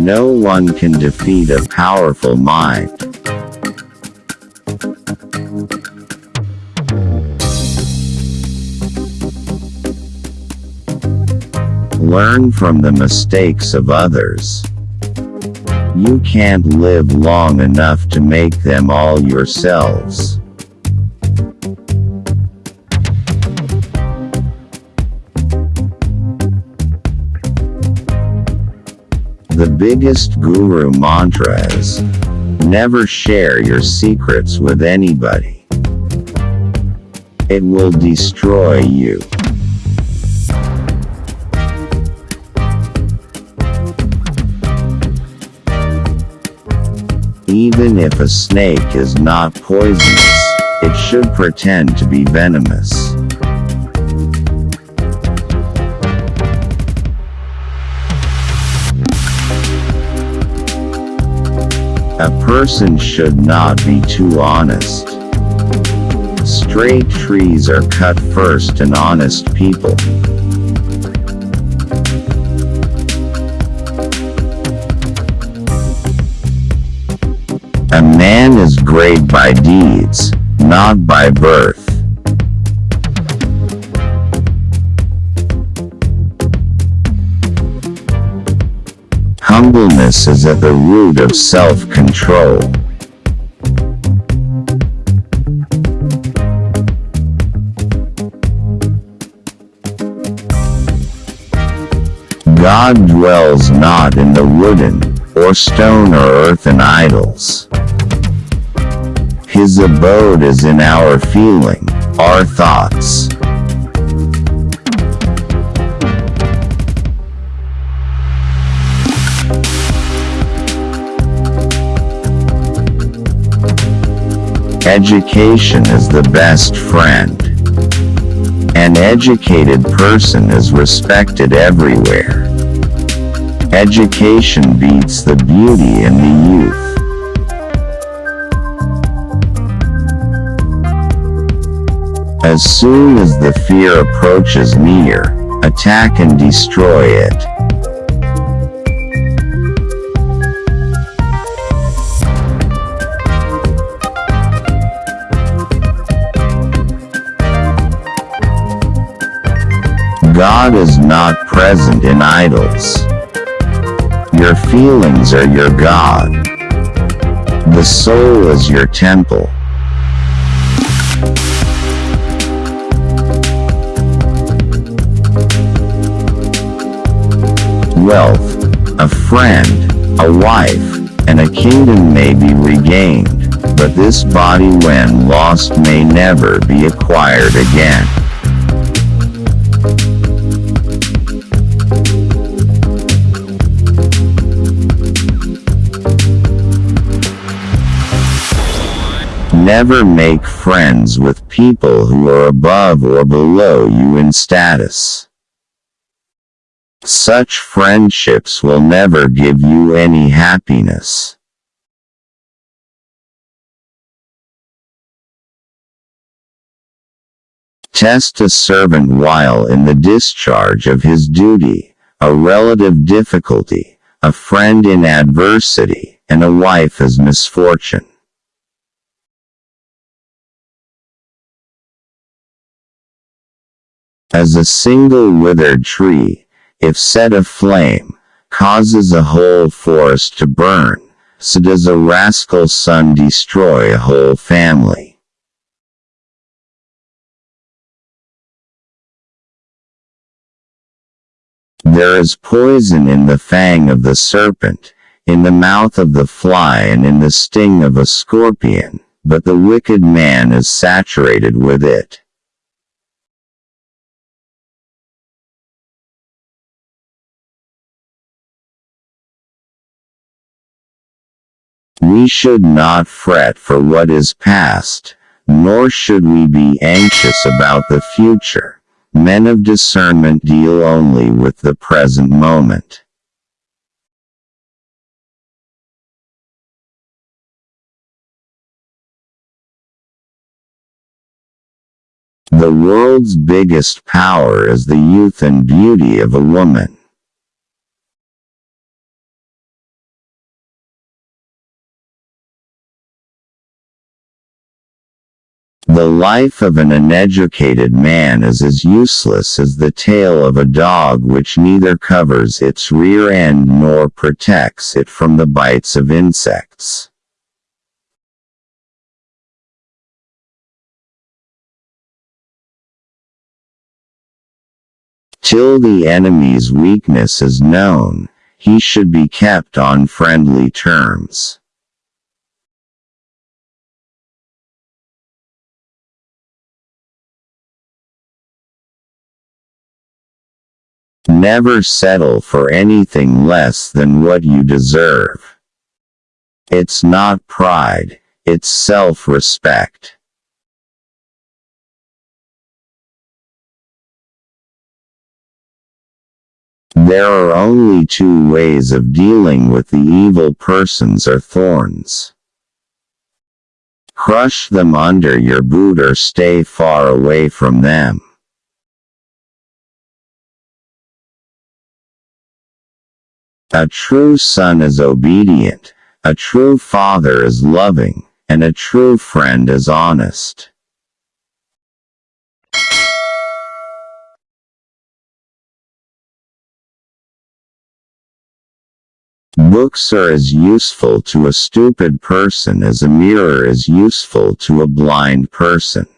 No one can defeat a powerful mind. Learn from the mistakes of others. You can't live long enough to make them all yourselves. Biggest guru mantra is never share your secrets with anybody. It will destroy you. Even if a snake is not poisonous, it should pretend to be venomous. A person should not be too honest. Straight trees are cut first and honest people. A man is great by deeds, not by birth. Humbleness is at the root of self-control. God dwells not in the wooden, or stone or earthen idols. His abode is in our feeling, our thoughts. Education is the best friend. An educated person is respected everywhere. Education beats the beauty in the youth. As soon as the fear approaches near, attack and destroy it. God is not present in idols. Your feelings are your God. The soul is your temple. Wealth, a friend, a wife, and a kingdom may be regained, but this body when lost may never be acquired again. Never make friends with people who are above or below you in status. Such friendships will never give you any happiness. Test a servant while in the discharge of his duty, a relative difficulty, a friend in adversity, and a wife as misfortune. As a single withered tree, if set aflame, causes a whole forest to burn, so does a rascal son destroy a whole family. There is poison in the fang of the serpent, in the mouth of the fly and in the sting of a scorpion, but the wicked man is saturated with it. We should not fret for what is past, nor should we be anxious about the future. Men of discernment deal only with the present moment. The world's biggest power is the youth and beauty of a woman. The life of an uneducated man is as useless as the tail of a dog which neither covers its rear end nor protects it from the bites of insects. Till the enemy's weakness is known, he should be kept on friendly terms. Never settle for anything less than what you deserve. It's not pride, it's self-respect. There are only two ways of dealing with the evil persons or thorns. Crush them under your boot or stay far away from them. A true son is obedient, a true father is loving, and a true friend is honest. Books are as useful to a stupid person as a mirror is useful to a blind person.